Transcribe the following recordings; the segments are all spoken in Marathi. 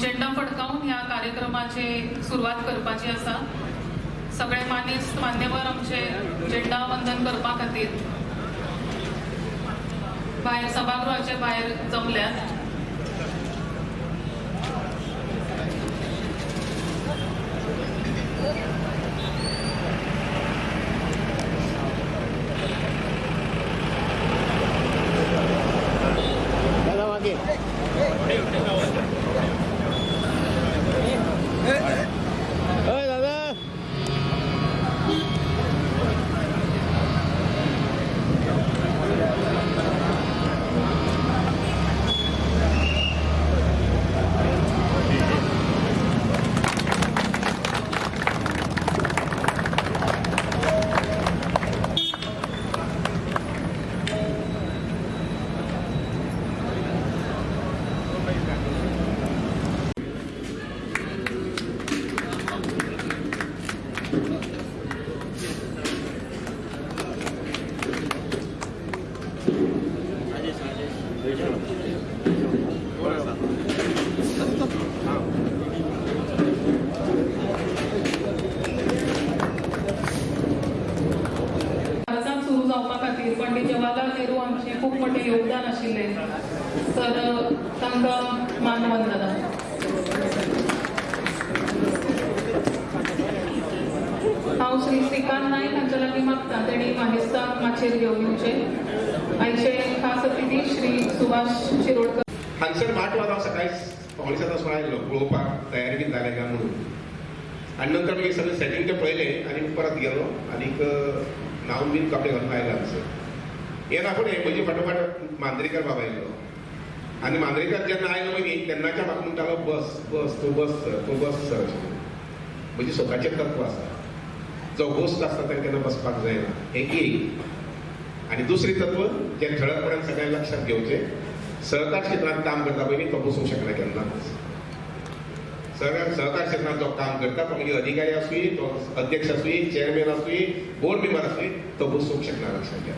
झेंडा फडकावून ह्या कार्यक्रमाची सुरवात करपाची आसा सगळे मानेस्त मान्यवर आमचे झेंडा वंदन करपा खातीर भायर सभागृहाचे भायर जमल्यात. श्री श्रीकांत नायक हांच्या लागीं मागता तेणी मानेस्ताक माचेर घेवन येवचे आयचे खास अतिथी श्री सुभाष शिरोडकर हांगसर आठ सकाळी सकाळीच सात वाजता आयलो पळोवपाक तयारी बीन जालें काय म्हणून. आणि नंतर मागीर सगळें सेटिंग ते पळयले आनी परत गेलो. आनीक न्हांवन बीन कपडे घालून आयला हांगसर येना फुडें म्हजे फाटोफाट मांद्रेकर बाबा आयलो आनी मांद्रेकर जेन्ना आयलो मागीर तेन्नाच्या म्हाका म्हणटालो बस बस तो बस सर तो बस सर. म्हणजे म्हजें स्वताचें तत्व आसा जो गोश्ट आसता त्यांना केन्ना बसपाक जायना हें एक आनी दुसरी तत्व जे ठळकपणे सगळ्यांनी लक्षात घेवचें सहकार क्षेत्रात काम करता पहिले तो बसूंक शकना केन्ना सहकार सहकार क्षेत्रात जो काम करता तो म्हणजे अधिकारी आसूं तो अध्यक्ष आसूं चेअरमॅन आसूं बोर्ड मेंबर आसूं तो बसूंक शकना लक्षात घ्या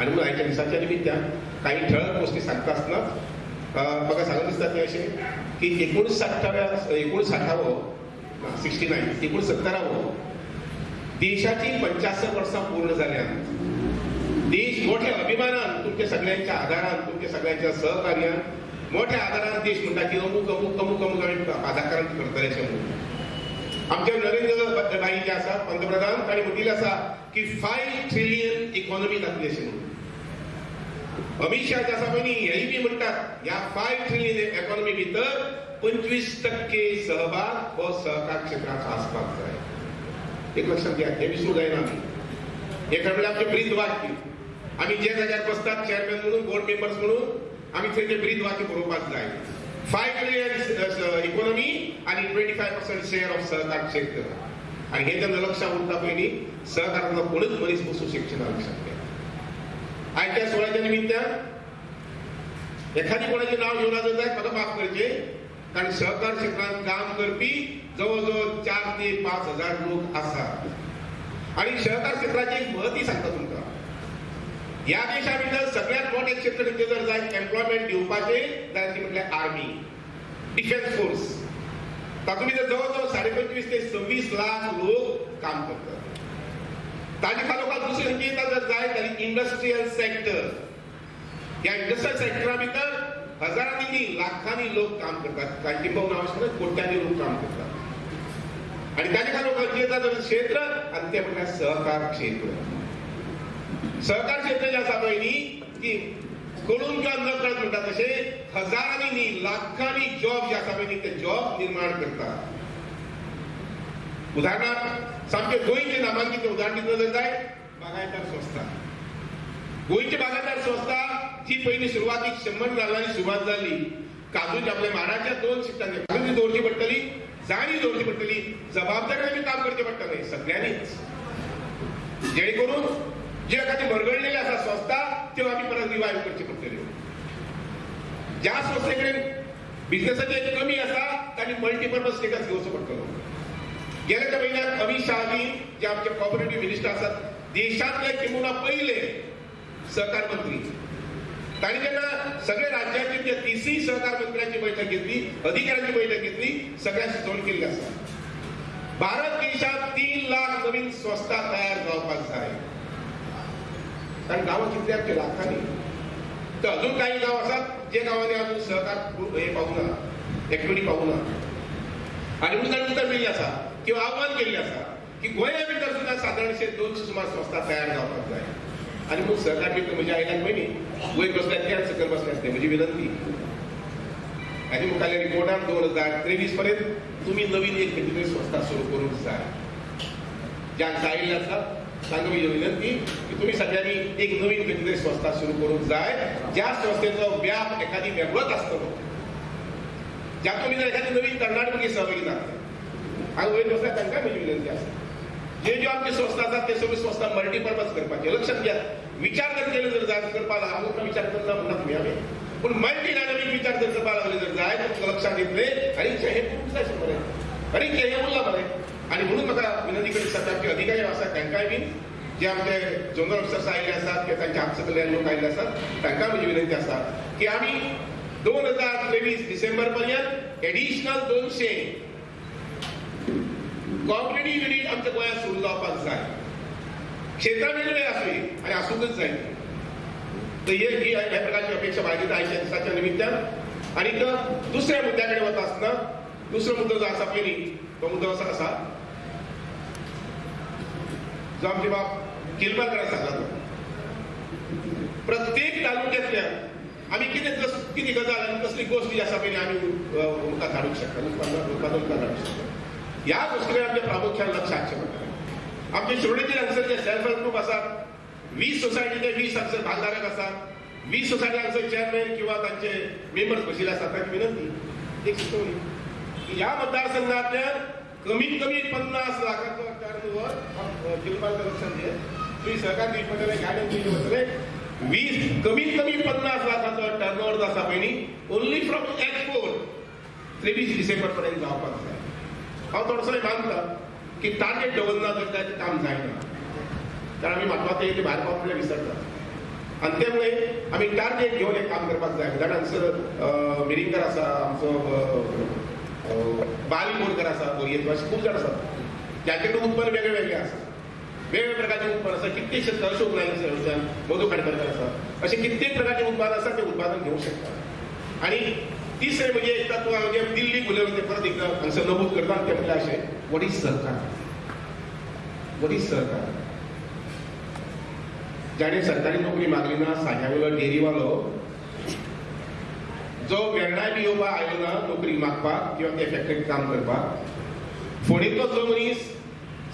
आनी मग आयच्या दिसाच्या निमित्यान काही ठळक गोष्टी सांगता आसतना अं, म्हाका दिसतात दिसता ते अशें की एकोणसाठाव्या एकोणसाठावं हो, सिक्स्टी नायन एकोणसत्तरावं हो, देशाची पंच्याहत्तर वर्सां पूर्ण जाल्यात देश मोठ्या अभिमानान तुमच्या सगळ्यांच्या आदारान तुमच्या सगळ्यांच्या सहकार्यान मोठ्या आधारान देश म्हणटा की अमूक अमूक अमूक अमूक आमी राजकारण करतले अशें म्हणून आमचे नरेंद्र भाई जे आसा पंतप्रधान ताणी म्हटिल्लें आसा की फायव ट्रिलियन इकॉनॉमी जातली अशें म्हणून अमित शाह जे आसा पळय न्ही हेय बी म्हणटात ह्या फायव ट्रिलियन इकॉनॉमी भितर पंचवीस टक्के सहभाग हो सहकार क्षेत्राचो आसपाक जाय एक लक्षात घ्या. हे विसरू जायना एका वेळेला आमचे ब्रीद वाक्य आम्ही जे जाग्यात बसतात चेअरमॅन म्हणून बोर्ड मेंबर्स म्हणून आम्ही थंय ते ब्रीद वाक्य बरोवपाक जाय फाय ट्रिलियन इकॉनॉमी आणि twenty five percent share of सहकार क्षेत्र. आणि हे त्यांना लक्षात उरता पयलीं सहकाराचो कोणच मनीस बसू शकचे ना लक्षात घ्या आयच्या सोहळ्याच्या निमित्तान एखादी कोणाचें नाव घेऊन जर जायत म्हाका माफ करचे कारण सहकार क्षेत्रात काम करपी जवळ जवळ चार ते पाच हजार लोक असतात. आणि सहकार क्षेत्राची एक महती सांगता तुमकां या देशा भितर सगळ्यात मोठे क्षेत्र म्हणजे जर जाय एम्प्लॉयमेंट दिवपाचे जाल्यार ती म्हटल्यार आर्मी डिफेन्स फोर्स तातूंत भितर जवळ जवळ साडे पंचवीस ते सव्वीस लाख लोक काम करतात. ताजे तालुका दुसरी खंयची येता जर जाय जाल्यार इंडस्ट्रियल सेक्टर या इंडस्ट्रियल सेक्टरा भितर हजारांनी न्ही लाखांनी लोक काम करतात. काय किंबहुना हांव कोट्यांनी लोक काम करतात. आणि ताजे खालो जे येता जर क्षेत्र आनी ते म्हटल्यार सहकार क्षेत्र. सहकार क्षेत्र जे आसा पळय की कळून किंवा न कळत म्हणटा तसे हजारांनी लाखांनी जॉब जे आसा पळय ते जॉब निर्माण करतात. उदाहरणार्थ सामके गोयचे नामांकीत उदाहरण दिलं जर जाय बागायतार संस्था. गोंयची बागायतार संस्था जी पहिली सुरवातीक शंबर नाल्लांनी सुरवात जाली काजूच्या आपल्या म्हाडाच्या दोन शिटांनी काजूची दवरची पडटली जाणीव दवरची पडटली जबाबदारी आमी काम करचें पडटलें सगळ्यांनीच. जेणे करून जे एखादी भरगळलेली आसा संस्था त्यो आमी परत रिवायव करच्यो पडटल्यो ज्या संस्थे कडेन बिझनेसाची कमी आसा तांणी मल्टीपर्पज स्टेटस घेवचो पडटलो गेल्या त्या महिन्यात अमित शहाजी जे आमचे कॉपरेटिव्ह मिनिस्टर आसात देशातले किंबहुना पहिले सहकार मंत्री. ताणी सगळे राज्याची त्या तिसरी सहकार मंत्र्यांची बैठक घेतली अधिकाऱ्यांची बैठक घेतली सगळ्या सुचवण केल्ली आसा भारत देशात तीन लाख नवीन स्वस्ता तयार जावपाक जाय कारण गांवां कितले ते लाखांनी. तर अजून काही गाव आसात जे गावाने अजून सहकार हे पाहू ना पावूना पाहू ना आणि उतर केल्ली आसा किंवा आव्हान केल्लें आसा की गोंया भितर सुद्दां साधारणशे दोनशे सुमार स्वस्ता तयार जावपाक जाय आणि मग सहकार मित्र म्हणजे आईला पयलीं वयर बसल्यात ते सकयल बसल्यास ते म्हजी विनंती. आणि मुखाल्या रिपोर्टात दोन हजार तेवीस पर्यंत तुम्ही नवीन एक म्हणजे खंयची संस्था सुरू करूंक जाय ज्या जायल्ले असतात सांगू म्हजी विनंती की तुम्ही सगळ्यांनी एक नवीन म्हणजे खंयची संस्था सुरू करूंक जाय. ज्या संस्थेचो व्याप एखादी वेगळोच आसतलो ज्यातून जर एखादी नवीन कर्नाटकी सहभागी जाते आणि वयर बसल्या त्यांना म्हजी विनंती आसा जे ज्यो आमचे संस्था आसात ते सगळ्यो संस्था मल्टीपर्पज करपाचे लक्षात घ्या विचार जर केले जर जाय करपा लागला विचार करता म्हणना तुमी हांवें पूण मल्टी डायनॅमिक विचार जर करपा लागले जर जाय तर तुमकां लक्षात येतले आणि हे खूप जाय मरे। आणि हे उरला बरें आणि म्हणून म्हाका विनंती करीत आसा की अधिकारी आसात तांकांय बीन जे आमचे जनरल ऑफिसर्स आयिल्ले आसात किंवा तांचे आपसकल्यान लोक आयिल्ले आसात तांकां म्हजी विनंती आसा की आमी दोन हजार तेवीस डिसेंबर पर्यंत एडिशनल दोनशे कॉम्पिटेटिव्ह युनिट आमच्या गोंयांत सुरू जावपाक जाय. क्षेत्रां वेगवेगळे आसली आणि आसूंकच जाय. तर हे ही ह्या प्रकारची अपेक्षा बाळगिता आयच्या दिसाच्या निमित्तान. आनीक दुसऱ्या मुद्द्या कडेन वता आसतना दुसरो मुद्दो जो आसा पयलीं तो मुद्दो असो आसा जो आमचे बाब किलबाकर सांगला तो प्रत्येक तालुक्यांतल्यान आमी कितें कितें गजाल आनी कसली गोश्ट जी आसा पयली आमी मुखार हाडूंक शकता उत्पादन उत्पादन हाडूंक शकता. ह्या गोष्टीकडे आमच्या प्रामुख्यान लक्ष हाडचें आमचे शिवडीतील हांगसर जे सेल्फ हेल्प ग्रुप आसात वीस सोसायटीचे वीस हांगसर भागधारक आसात वीस सोसायटी हांगसर चेअरमॅन किंवा तांचे मेंबर्स बशिल्ले असतात. तांची विनंती एक सुचोवणी की ह्या मतदारसंघांतल्यान कमीत कमी पन्नास लाखांचो टर्नओव्हर जिल्माल लक्षात घे तुम्ही सहकार दिवचे गायडन्स दिवचे पडटले वीस कमीत कमी पन्नास लाखाचो टर्नओव्हर जो आसा पयलीं ओन्ली फ्रॉम एक्सपोर्ट त्रेवीस डिसेंबर पर्यंत जावपाक जाय हांव थोडोसो मानता की टार्गेट दवरना तर ताचें काम जायना कारण आमी म्हाका ते भायर पावले विसरतात आनी ते मुळे आमी टार्गेट घेवन एक काम करपाक जाय कारण हांगसर मिरिंकर आसा आमचो अ, बाल बोरकर आसा बोरयेत अशे खूब जाण आसात ज्याचे कडेन उत्पन्न वेगळे वेगळे आसा वेगवेगळे प्रकारचे उत्पन्न आसा कित्येकशे अशोक नायक मधु खाडकरकर आसा अशें कित्येक प्रकारचे उत्पादन आसा ते उत्पादन घेवंक शकता आणि तिसरे म्हणजे एक तत्व म्हणजे दिल्ली उलयलें ते परत एकदा हांगसर नमूद करता ते म्हटल्यार अशें what is sarkar? What is sarkar? ज्याने सरकारी नोकरी मागली ना साग्यावेलो डेरीवालो जो वेर्णाय बी येवपा आयलो ना नोकरी मागपाक किंवा त्या फॅक्टरीत काम करपाक फोडीतलो जो मनीस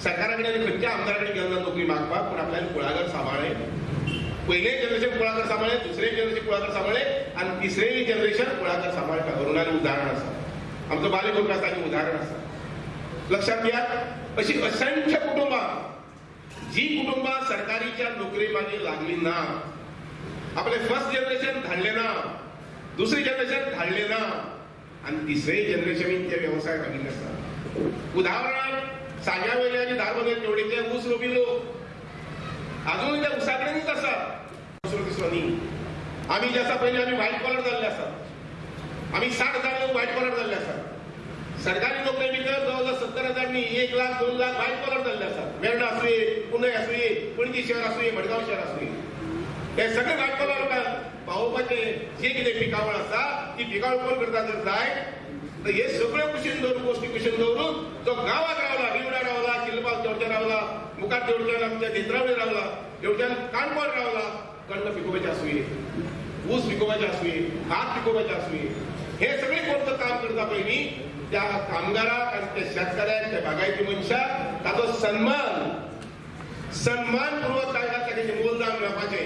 सरकारा कडेन खंयच्या आमदारा कडेन गेलो ना नोकरी मागपाक पूण आपल्यान कुळागर सांबाळ्ळें पहिले जनरेशन कुळागर सांबाळ्ळे दुसरे जनरेशन कुळागर सांबाळ्ळे आणि तिसरे जनरेशन कुळागर सांबाळटा अरुणाली उदाहरण आसा आमचो बाले कोण आसा उदाहरण आसा लक्षात घ्या अशी असंख्य कुटुंबां जी कुटुंबां सरकारीच्या नोकरी मागीर लागली ना आपले फर्स्ट जनरेशन धाडले ना दुसरे जनरेशन धाडले ना आणि तिसरे जनरेशन ते व्यवसाय मागिल्ले आसा उदाहरणार्थ सांग्या वयले आनी धारबंदर तेवढेचे ऊस रोबी लोक अजून त्या उसा कडेनच आसा आम्ही तिसरो पहिले आमी व्हाईट आसा पयलीं आमी व्हायट कॉलर जाल्ले आसात आमी साठ हजार लोक व्हायट कॉलर जाल्ले असतात सरकारी नोकरी भितर जवळजवळ सत्तर हजार एक लाख दोन लाख व्हायट कॉलर जाल्ले आसात वेर्णा आसूये पुणे आसूये पणजी शहर आसूये मडगांव शहर आसूये हे सगळे व्हायट कॉलर लोकांक पावोवपाचे जे कितें पिकावळ आसा ती पिकावळ कोण करता जर जाय? तर हे सगळे कुशीन दवरून गोष्टी कुशीन दवरून जो गावात रावला रिवडा रावला किल्लबाग देवच्या रावला मुखार देवच्यान आमच्या नेत्रावळी रावला देवच्यान काणकोण रावला कण्ण पिकोबाचे आसूये ऊस पिकोबाचे आसूये भात पिकोबाचे आसूये हे सगळे कोणतं काम करता पयलीं त्या कामगाराक आणि त्या शेतकाऱ्याक त्या बागायती मनशाक ताचो सन्मान. सन्मानपूर्वक तांकां ताचे मोलदान मेळपाचें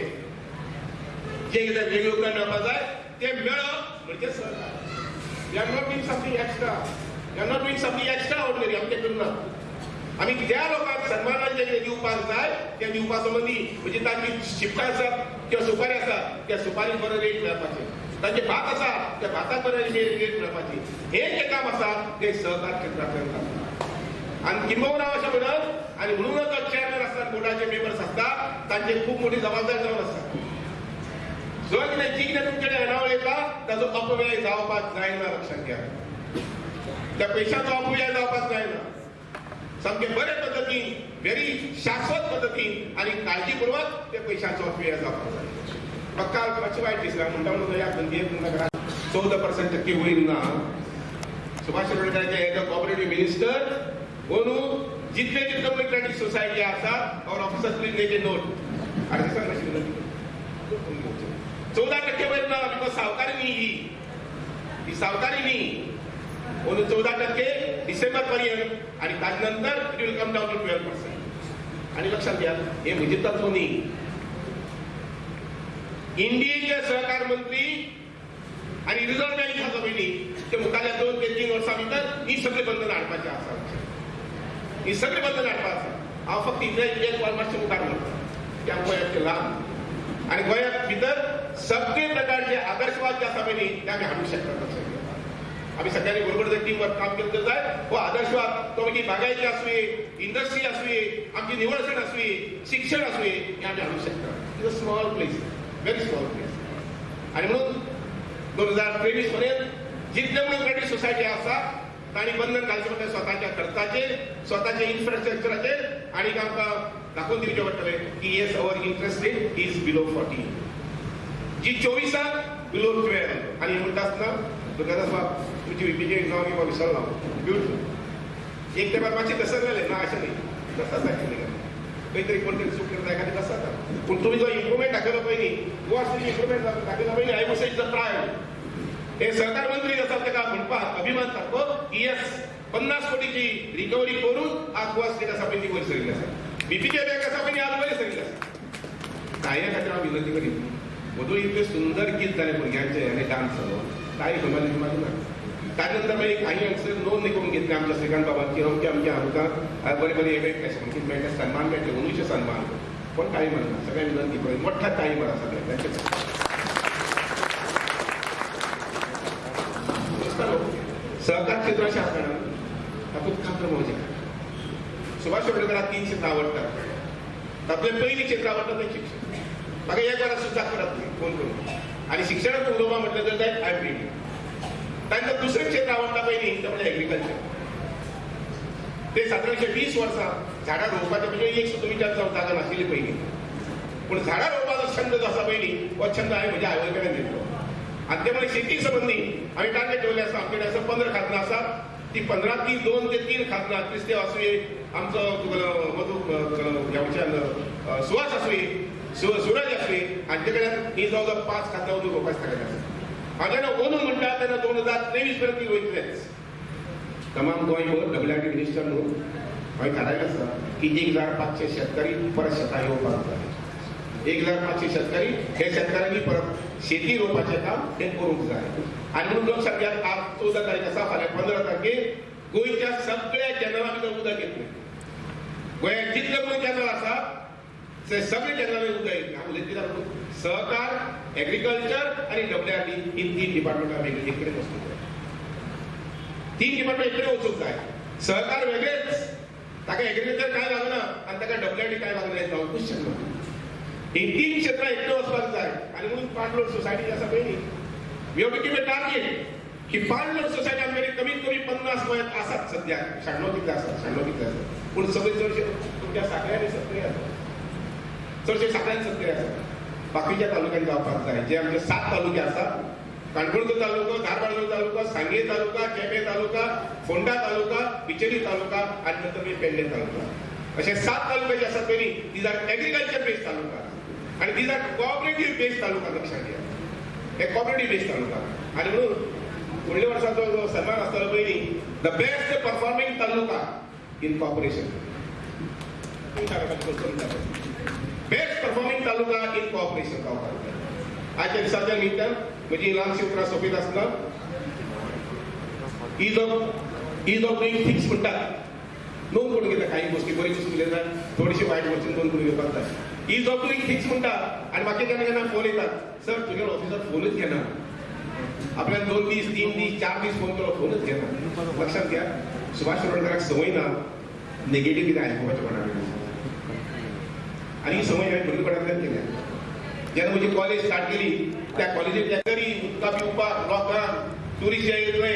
जे कितें वेगवेगळें मेळपा जाय ते मेळप म्हणजे सरकार we are not been something extra we are not been something extraordinary आमचे तें आमी ज्या लोकांक सन्मानान जे दिवपाक जाय त्या दिवपा मदीं म्हणजे तांची शिपकां आसात किंवा सुपारी आसा त्या सुपारी बरो रेट मेळपाचें तांचे भात आसा त्या भाताक बरो रेट मेळपाची हे जे काम आसा ते सहकार क्षेत्रांतल्यान जाता आणि किंबहुना अशें म्हणत आणि म्हणूनच जो चेअरमॅन आसतात बोर्डाचे मेंबर्स असतात तांचे खूप मोठी जबाबदारी जावन आसता जो कितें जी कितें तुमचे कडेन येणावळ येता ताचो अपव्यय जावपाक जायना लक्षात घ्या. त्या पयशांचो अपव्यय जावपाक जायना. सामके बरे पद्धतीन व्हेरी शाश्वत पद्दतीन आनी काळजीपूर्वक त्या पैशांचो अपव्यय जावपाक जाय म्हाका काल मातशें वायट दिसलां? म्हणटा म्हणून ह्या धंदे नगरात चौदा पर्सेंट टक्के वयर ना? सुभाष शिरोडकरांचे एज अ कॉपरेटिव्ह मिनिस्टर कोणू जितले जितले पळय क्रेडिट सोसायटी आसा और officers please make a note आनी सांग नाशिल्लो चवदा टक्के वयर ना? बिकॉज सावकारी न्ही ही. ही सावकारी न्ही. म्हणून चौदा टक्के डिसेंबर पर्यंत आणि त्यानंतर it will come down to twelve percent आणि लक्षात घ्या हे म्हणजे तत्व न्ही इंडियेचे सहकार मंत्री आणि रिझर्व्ह बँक खातो पयलीं ते मुखाल्या दोन ते तीन वर्सां भितर ही सगळी बंधन हाडपाची आसा ही सगळी बंधन हाडपा आसा हांव फक्त इतले एक वर मातशें मुखार म्हणटा की आमकां गोंयाचे लाभ. आणि गोंयांत भितर सगळे प्रकारचे आदर्शवाद जे आसा पयलीं ते आमी हाडूंक शकतात लक्षात घ्या आम्ही सगळ्यांनी बरोबर जर टीम वर्क काम केलं तर जाय हो आदर्शवाद तो मागीर बागायती आसूये इंडस्ट्री आसूये आमची निवडसण आसूये शिक्षण आसूये हे आमी हाडूंक शकता. Is a small place very small place आणि म्हणून दोन हजार तेवीस पर्यंत जितले म्हणून सोसायटी आसा तांणी बंधन घालचें म्हणजे स्वताच्या खर्चाचे स्वतःचे इन्फ्रास्ट्रक्चराचे आणि आमकां दाखोवन दिवचें पडटलें की yes our interest rate is below forty जी चोवीसाक बिलो ट्वेल्व आणि म्हणटा आसतना दुकानास बाब तुमची विपीचे नांव किंवा विसरलो. ब्युटिफूल एक तेपार मातशें दसरलेलें ना अशें नाही. तसाच ऍक्च्युली काहीतरी कोणतरी चूक करता एखादी कसं जाता पूण तुमी जो इम्प्रुव्हमेंट दाखयलो पाहिजे गोवा तुम्ही इम्प्रुव्हमेंट दाखयलो पाहिजे I was is the prime हे सरकार मंत्री असतात ते का म्हणपा अभिमान सारको हो, की येस पन्नास कोटीची रिकव्हरी करून आज गोवा स्टेट असा पळय ती वयर सरिल्ली आसा बीपीचे बँक असा पण आज वयर सरिल्ली आसा काय खातीर हांव विनंती करीन मदूं इतले सुंदर गीत जाले भुरग्यांचे आनी डान्स जालो ताई खबर मागीर ना त्यानंतर मागीर काही हांगसर नोंद करून घेतली आमच्या श्रीकांत बाबांची अमक्या अमक्या आमकां बरे बरे हे मेळटा मेळटा सन्मान मेळटा अनुचे सन्मान. पण काही म्हणना सगळ्या विनंती करून मोठा टाईम आसा सगळ्यांचे सहकार क्षेत्राच्या आसतना तातूंत खात्र मौजे सुभाष शिरोडकराक तीन क्षेत्रां आवडटात तातूंतलें पयलीं क्षेत्र आवडटा तें शिक्षण म्हाका एक वरां सुद्दां करत फोन करून आनी शिक्षणात उलोवपा म्हटलं तर त्यात आय फ्री तांकां दुसरें क्षेत्र आवडटा पयलीं तें म्हणजे एग्रीकल्चर ते सादारणशे वीस वर्सां झाडां रोवपाचें म्हणजे एक सुद्दां विचार जावंक जागा नाशिल्ली पयलीं पूण झाडां रोवपाचो छंद जो आसा पयलीं हो छंद हांवें म्हज्या आवय कडेन दिल्लो आनी ते म्हणजे शेती संबंधी हांवें टार्गेट ठेवले आसा आमचे कडेन असं पंदरा खाजनां असतात. ती पंदरा ती दोन ते तीन खाजनां क्रिस्तेव आसूये आमचो तुगेलो मधू ह्याच्यान सुवास आसूये सु सुरज आसूये आणि कडेन ही जवळ पाच पांच खाजनां मधून रोवपाचे ताकद आसा हांव ओनू म्हणटा तेन्ना दोन हजार तेवीस पर्यंत ती वयतलेच तमाम गोंयभर डब्ल्यूआरटी मिनिस्टर न्हू हांवें थारायलें आसा की एक हजार पांचशे शेतकरी परत शेतां येवपाक जाय एक हजार पाचशे शेतकरी हे शेतकऱ्यांनी परत शेती रोपाचे काम हे करूंक जाय आनी म्हणून लोकसंख्यात आज चौदा तारीख आसा फाल्यां पंदरा तारखेर गोंयच्या सगळ्या कॅनला भितर उदक येतलें गोंयांत जितले पळय कॅनल आसा ते सगळे कॅनलांनी उदक येतलें. हांव उलयता कित्याक म्हणून सहकार एग्रीकल्चर आनी डब्ल्यूआरटी ही तीन डिपार्टमेंटां वेगळी एक कडेन वचूंक जाय तीन डिपार्टमेंट एक कडेन वचूंक जाय सहकार वेगळेच. ताका एग्रीकल्चर कांय लागना आनी ताका डब्ल्यूआरटी कांय लागना हें जावंकूच शकना ही तीन क्षेत्रां एकटे वचपाक जाय आनी म्हणून पांच लोक सोसायटी आसा पळय न्ही we have to a target की पांच लोक सोसायटी आमगेर कमीत कमी पन्नास गोंयांत आसात सद्याक शाण्णव कितले आसात शाण्णव कितले आसात पूण सगळे चडशे तुमच्या साखळ्यांनी सत्तरी आसात चडशे साखळ्यान सत्तरी आसात बाकीच्या तालुक्यान जावपाक जाय जे आमचे सात तालुके आसात काणकोणचो तालुको धारबांदो तालुका सांगे तालुका केपे तालुका फोंडा तालुका बिचेरी तालुका आनी नंतर पेडणे तालुका. असे सात तालुके जे आसात पयलीं these are agriculture based taluka. आणि these are cooperative based taluka लक्षात घ्या हे कॉपरेटिव्ह बेस्ड तालुका. आणि म्हणून फुडल्या वर्साचो जो सन्मान आसतलो पयलीं the best performing taluka in cooperation best performing taluka in cooperation जावपाक आजच्या दिसाच्या निमित्तान म्हजी ल्हानशी उतरां सोंपीत आसतना ease of ease of doing things म्हणटात नोंद करून घेता काही गोष्टी. बरी गोष्टी उलयतात थोडीशी वायट गोष्टी नोंद करून घेवपाक जाय इज ऑफ डुईंग थिंग्स म्हणटा आनी म्हाका केन्ना केन्ना फोन येतात. सर तुज्या ऑफिसर फोनच घेना आपल्याला दोन दीस तीन दीस चार दीस फोन केलो फोनच घेना लक्षात घ्या. सुभाष शिरोडकराक संवय ना नेगेटिव्ह कितें आयकुपाचें म्हणा आनी ही संवय हांवें भुरगेपणांतल्यान केल्या. जेन्ना म्हजी कॉलेज स्टार्ट केली त्या कॉलेजींत तरी उदका पिवपाक लोकांक ट्युरिस्ट जे येतले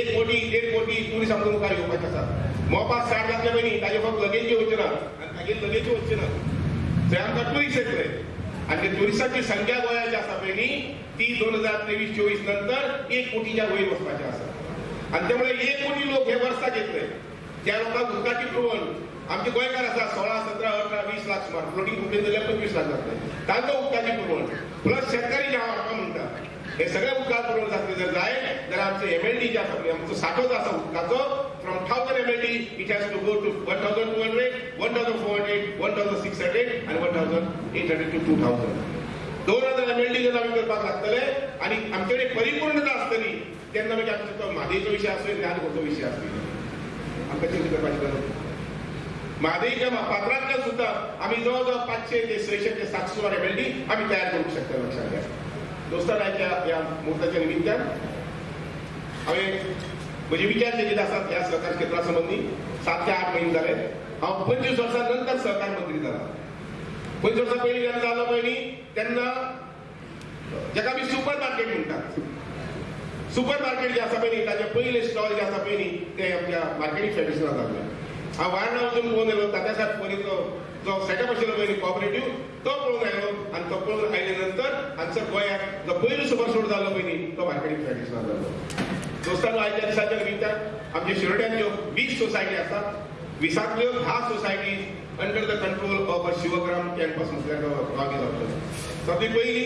एक कोटी देड कोटी टुरिस्ट आमकां मुखार येवपाचे आसा मोपास स्टार्ट जातले पयलीं ताजे फक्त लगेज वच्चे ना आनी तागेर लगेज वच्चे ना थंय आमकां ट्युरिस्ट येतले आनी त्या संख्या गोयाची आसा पयली ती दोन हजार तेवीस चोवीस नंतर एक कोटीच्या वयर वचपाची आसा आनी त्यामुळे एक कोटी लोक हे वर्साक येतले त्या लोकांक उदकाची पुरवण आमचे गोंयकार आसा सोळा सतरा अठरा वीस लाख सुमार फ्लोटींग कुठे जाल्यार पंचवीस लाख जातले तांकां उदकाची पुरवण प्लस शेतकरी जे हांव म्हणटा हे सगळे उदकाक पुरवण जातले जर जाय जाल्यार आमचो एमएलडी जे आसा पळय आमचो साठो जो आसा उदकाचो from thousand MLD it has to go to one thousand two hundred one thousand four hundred one thousand six hundred आनी one thousand eight hundred to two thousand दोन हजार एमएलडी जर आमी करपाक लागतले आनी आमचे कडेन परिपूर्णता आसतली तेन्ना मागीर म्हणजे आमचो तो म्हादेचो विशय आसूं ज्ञानकोचो विशय आसूं आमकां चिंता करपाची गरज म्हादेच्या पात्रांतल्यान सुद्दां आमी जवळ जवळ पांचशे ते सयशे ते सातशे वर एमएलडी आमी तयार करूंक शकता लक्षात घ्या. दोस्तार या ह्या मुहूर्ताच्या निमित्तान हांवें म्हजे विचार जे कितें आसात ह्या सहकार क्षेत्रा संबंदी सात ते आठ म्हयने जाले हांव पंचवीस वर्सां नंतर सहकार मंत्री जाला पंचवीस वर्सां पयलीं जेन्ना जालो पयलीं तेन्ना जेका आमी सुपर मार्केट म्हणटात सुपर मार्केट जे आसा पयलीं ताचे पयले स्टॉल जे आसा पयलीं ते आमच्या मार्केटिंग फेडरेशनाक जाल्ले हांव वारणा वचून पळोवन येयलो तात्या साहेब परीचो जो सेटअप आशिल्लो पयलीं कॉपरेटीव तो पळोवन आयलो आनी तो पळोवन आयले नंतर हांगसर गोंयाक जो पयलो सुपर स्टोर जाल्लो पयलीं तो मार्केटींग ट्रॅडिशनल जाल्लो दोस्तांनो आयच्या दिसाच्या निमित्तान आमच्या शिरोड्यांच्यो वीस सोसायटी आसात विसांतल्यो धा society under the control of a Shivgram campus म्हटल्यार गांवी जातलो सगळी पयली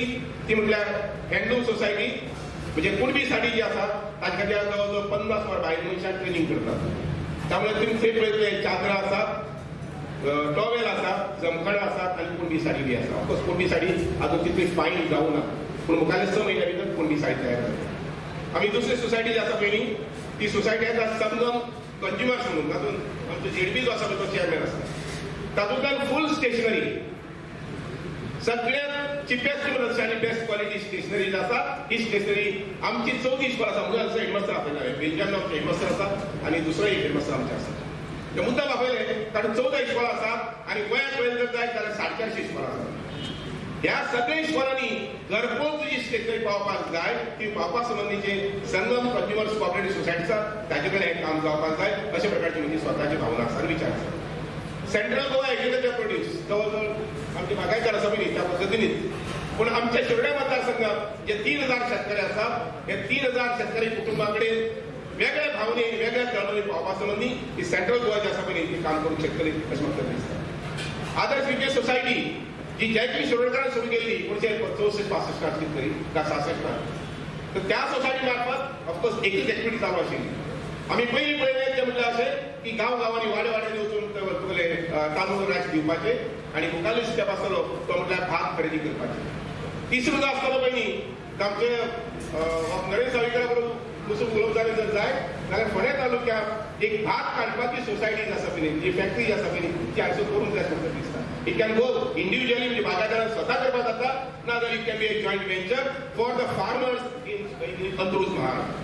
ती म्हटल्यार हँडलूम सोसायटी म्हणजे कुणबी साडी जी आसा ताचे खातीर जवळ जवळ पन्नास वर भायर मनशांक ट्रेनिंग करतात. त्यामुळे तुमी थंय पळयतले चादरां आसात आसात जमखणां आसात आनी कुंडी साडी बी आसा ऑफकोर्स कुंडी साडी अजून तितली फायन जाऊ ना पूण मुखाल्ले स म्हयन्या भितर कुंडी साडी तयार जाता आमी दुसरी सोसायटी जी आसा पयली ती सोसायटी आसा संगम कंज्युमर्स म्हणून तातूंत आमचो जेडबी जो आसा पळय तो चेअरमॅन आसा तातूंतल्यान फूल स्टेशनरी सगळ्यात चिपेस्ट म्हणत आनी बेस्ट क्वालिटी स्टेशनरी जी आसा ही स्टेशनरी आमची चवथी स्कॉल आसा म्हणून आमचो हेडमास्टर आपयला हेडमास्टर आसा आनी दुसरो एक हेडमास्टर आमचे आसा ते मुद्दाम आपयले कारण चवदा इस्कॉल आसा आनी गोंयांत पळयत जर जायत जाल्यार साडे चारशे इस्कॉल आसा ह्या सगळ्या इश्वरांनी घरपोच जी शेतकरी पावपाक जाय ती पावपा संबंधीचे संगम कंज्युमर्स कॉपरेटिव्ह सोसायटी आसा ताचे कडेन हें काम जावपाक जाय अशा प्रकारची म्हजी स्वताची भावना आसा आनी विचार आसा सेंट्रल गोवा एग्रीकल्चर प्रोड्यूस जवळ जवळ आमची बागायतदार आसा पयली त्या पद्दतीनच पूण आमच्या शिवड्या मतदारसंघात जे तीन हजार शेतकरी आसात हे तीन हजार शेतकरी कुटुंबा कडेन वेगळ्या भावने वेगळ्या तळमळी पावपा ही सेंट्रल गोवा जी आसा पळय ती काम करूंक शकतली अशें म्हाका दिसता आदर्श विजय सोसायटी जी जयकी शिरोडकरान सुरू केल्ली एकोणशे चौसष्ट पासष्टात कितें तरी काय सासष्टात तर त्या सोसायटी मार्फत ऑफकोर्स एकच एक्टिविटी चालू आशिल्ली आमी पयलीं पळयलें तें म्हटल्यार अशें की गांव गांवांनी वाडे वाड्यांनी वचून ते तुगेले तांदूळ राश दिवपाचे आनी मुखाल्लो स्टेप आसतलो तो म्हटल्यार भात खरेदी करपाचे तिसरो जो आसतलो पयलीं आमचे नरेंद्र सावयकरा बरोबर बसून उलोवप जालें जर जाय जाल्यार फोंड्या तालुक्यात एक भात काडपाची सोसायटी आसा पळय जी फॅक्टरी आसा पळय ती हांगसर करूंक जाय म्हाका दिसता इट कॅन गो इंडिव्हिज्युअली म्हणजे बागायतदारान स्वता करपाक जाता ना जाल्यार it can be a joint venture for the farmers in Antruz Maharashtra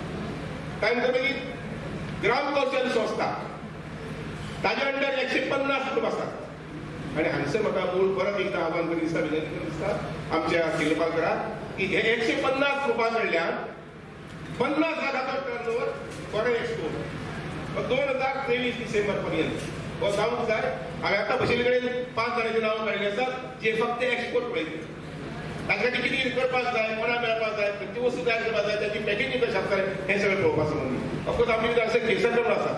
काय म्हणटा मागीर ग्राम कौशल संस्था. ताज्या अंडर एकशे पन्नास कुटुंब आसात आणि हांगसर म्हाका मूळ परत एकदा आव्हान करीत दिसता विनंती करीत दिसता आमच्या शिल्पालकराक की हे एकशे पन्नास ग्रुपां कडल्यान पन्नास लाखाचा टर्नओव्हर फॉरेन एक्सपोर्ट दोन हजार तेवीस डिसेंबर पर्यंत. हो सांगू जाय हांवें आतां बशीलकडे कडेन पांच जाणांची नांवां असतात आसात जे फक्त एक्सपोर्ट पळयतात तांकां कितें कितें करपाक जाय कोणा मेळपाक जाय खंयची वस्तू तयार करपाक जाय त्याची पॅकेजींग कशी आसता हें सगळें पळोवपा म्हणून. ऑफकोर्स आमचे भितर अशें केसर आसा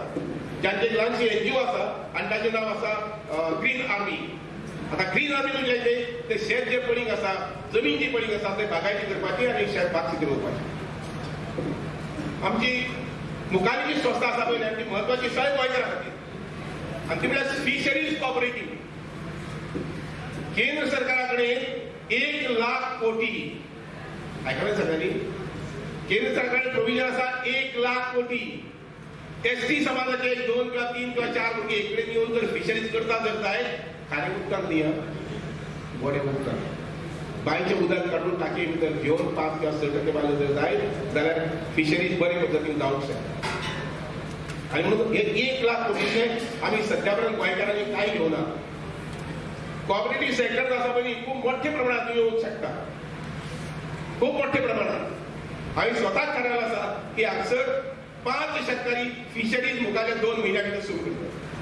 ज्यांचे ल्हानशी एनजीओ आसा आनी ताचें नांव आसा ग्रीन आर्मी आतां ग्रीन आर्मी म्हणजे ते शेत जे पडींग आसा जमीन जी पडींग आसा ते बागायती करपाची आनी शेत बाग शेती आमची मुखारची जी संस्था आसा पळय म्हणजे आमची म्हत्वाची सगळ्या गोंयकारां खातीर आनी ती म्हळ्यार फिशरीज कॉपरेटीव केंद्र सरकारा कडेन एक लाख कोटी आयकलें सगळ्यांनी? केंद्र सरकारचे प्रोविजन आसा एक लाख कोटी एस टी समाजाचे दोन किंवा तीन किंवा चार कोटी एक कडेन येवन जर फिशरीज करता जर जायत खारे उदकांत न्ही गोडे उदकांत बांयचें उदक काडून टाकये भितर घेवन पांच किंवा स टक्के बायलो जर जायत जाल्यार फिशरीज बरे पद्दतीन जावंक शकता आनी म्हणून हे एक लाख कोटीचे आमी सध्या पर्यंत गोंयकारांनी कांय घेवना कॉपरेटिव्ह सेक्टर आसा पळय खूब मोठ्या प्रमाणात येवंक शकता. खूप मोठ्या प्रमाणात. हांवें स्वताच थारायला आसा की हांगसर पांच शेतकरी फिशरीज मुखाच्या दोन म्हयन्या भितर सुरू करतात.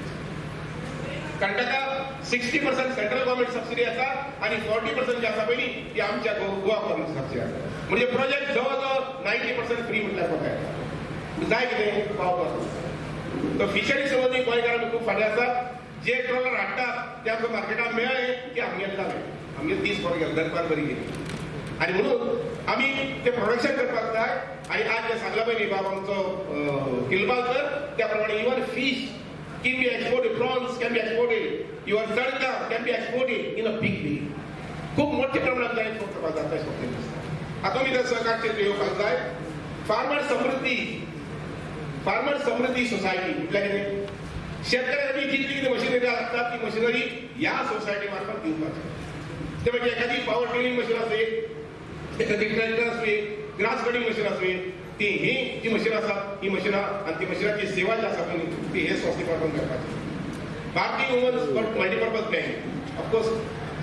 कारण sixty percent central government subsidy आसा आणि फोर्टी पर्सेंट जी आसा पळय ती आमच्या गो- गोवा गव्हर्नमेंट सबसिडी आसा म्हणजे प्रोजेक्ट जवळ नाईन्टी नायन्टी पर्सेंट फ्री म्हटल्या कोता म्हणजे जाय कितें पावपासून तर फिशरी संबंदी गोंयकारांनी खूप फाटीं आसा जे ट्रॉलर हाडटात ते आमकां मार्केटात मेळ्ळे की आमगे जाले आमगे तीस फोर गेले दरबार बरी गेली. आणि म्हणून आम्ही ते प्रोडक्शन करपाक जाय आणि आज जे सांगला पळय बाब आमचो किलबालकर त्या प्रमाणे even fish can be exported, prawns can be exported, your sarga can be exported in a big way. खूप मोठ्या प्रमाणात जाय export करपाक आहे अशें आता मी त्या सहकार क्षेत्र येवपाक जाय फार्मर समृद्धी फार्मर समृद्धी सोसायटी कुठल्या कितें शेतकऱ्यांनी कितली किती मशिनरी असतात ती मशिनरी या सोसायटी मार्फत दिवपाची ते म्हणजे एखादी पॉवर ट्रेनिंग मशीन असेल एखादी ट्रॅक्टर असेल ग्रास कटिंग मशीन असेल ती ही जी मशीन आसा ही मशिनां आणि ती मशिनाची सेवा जी आसा पळय म्हणजे ती हे संस्थे कडून करपाची Bharatiya women's multipurpose bank of course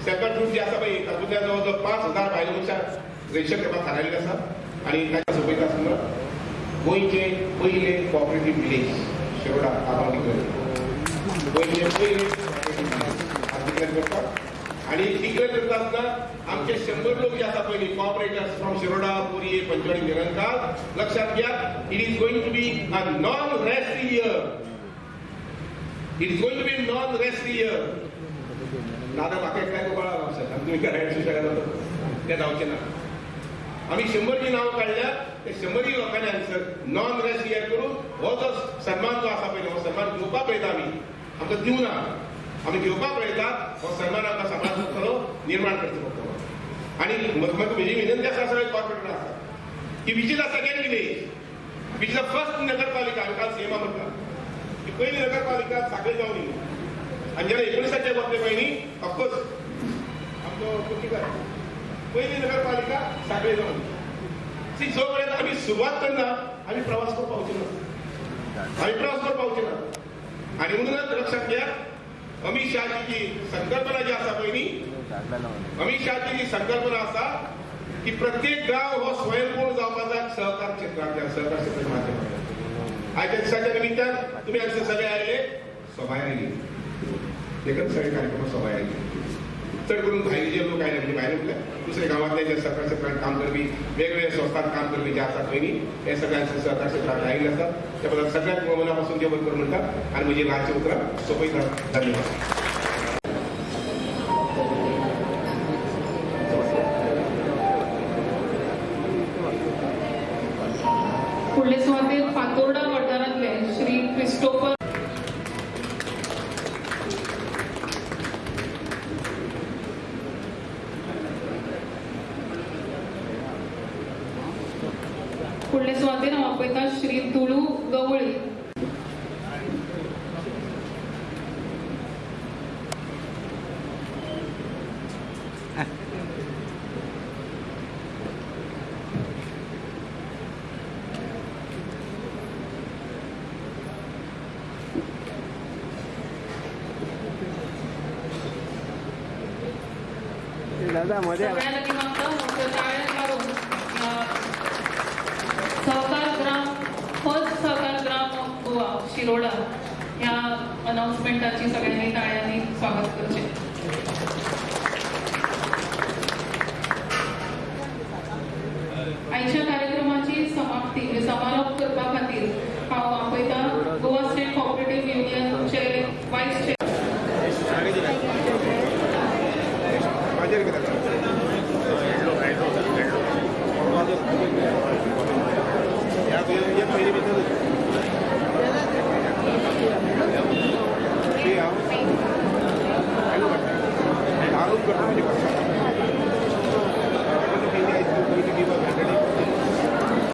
self group जे आसा पळय तातूंतल्या जवळ जवळ पांच हजार बायलो मनशां रजिस्टर करपाक थारायल्ले आसा आणि ताच्या सोबत आसतना गोंयचे पयले कॉपरेटीव विलेज शेवडा आबाळ गोंयचे पयले करपाक करतात आणि तिकडे करता आसतना आमचे शंभर लोक जे आसा पहिले कॉपरेटर्स फ्रॉम शिरोडा पुरी पंचवाडी निरंकाल लक्षात घ्या it is going to be a non rest year it is going to be non rest year दादा म्हाका एकट्याक कळा आमच्या तुमी करायला सुशेगाद त्या जावचे ना. आम्ही शंभर जी नावं काढल्या ते शंभरही लोकांनी आन्सर नॉन रेस्ट इयर करून हो जो सन्मान जो आसा पळय हो सन्मान घेवपा पळयता आमी आमकां दिवना आमी घेवपाक पळयतात हो सन्मान आमकां समाजांतलो निर्माण करचो पडटलो आणि म्हाका म्हजी विनंती आसा सगळे कॉर्पोरेटर आसा की which is a second village which is a first नगरपालिका हांवें काल सीएमा म्हटला. की पयली नगरपालिका साखळे जावन आणि जेन्ना एकोणिसाचे वतले पळय न्ही ऑफकोर्स आमचो कुट्टीकार पहिली नगरपालिका साखळे जावन सी जो पर्यंत आम्ही सुरुवात करना आम्ही प्रवास करून पावचे ना आम्ही प्रवास करून पावचे ना आणि म्हणूनच लक्षात घ्या अमित शहाची जी संकल्पना जी आसा पळय अमित शहाची जी संकल्पना आसा की प्रत्येक गाव हो स्वयंपूर्ण जावपाक सहकार क्षेत्रांतल्या सहकार क्षेत्राच्या माध्यमांतल्यान आयच्या दिसाच्या निमित्तान तुम्ही हांगसर सगळे आयले सभाय कार्यक्रम सभाय तर करून भायले जे लोक आयले म्हणजे भायले म्हटल्यार दुसऱ्या गावातल्या ज्या सरकार क्षेत्रात काम करवी वेगवेगळ्या संस्थांत काम करवी ज्या असतात पळय न्ही हे सगळ्यांचे सहकार क्षेत्रात आयिल्ले असतात त्याबद्दल सगळ्यात मनापासून जेवण करून म्हणतात आणि म्हणजे लहानचे ल्हानशी उतरां धन्यवाद. पुढले सुवातेर आपयता श्री तुळू गवळी. दादा मध्ये अनाउन्समेंटाची सगळ्यांनी टाळ्यांनी स्वागत करचें